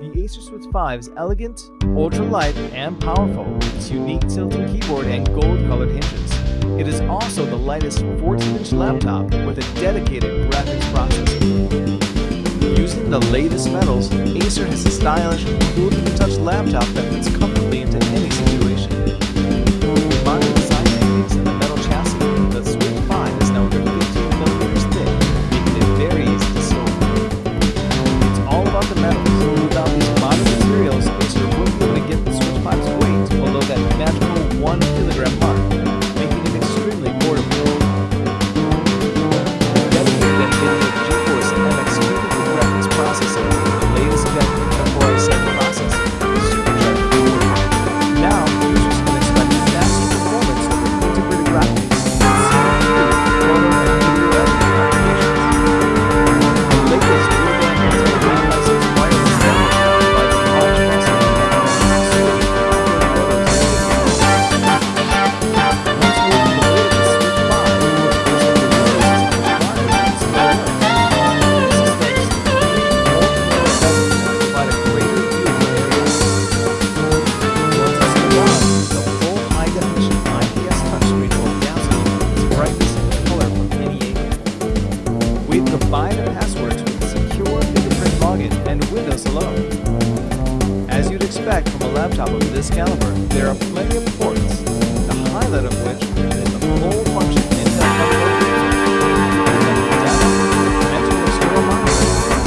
The Acer Switch 5 is elegant, ultra-light, and powerful with its unique tilting keyboard and gold-colored hinges. It is also the lightest 14-inch laptop with a dedicated graphics processor. Using the latest metals, Acer has a stylish, cool-to-the-touch laptop that fits comfortably into As you'd expect from a laptop of this caliber, there are plenty of ports, the highlight of which is the full function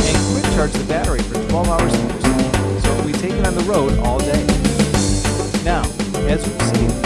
and quick charge the battery for 12 hours so it will be taken on the road all day. Now, as we've seen,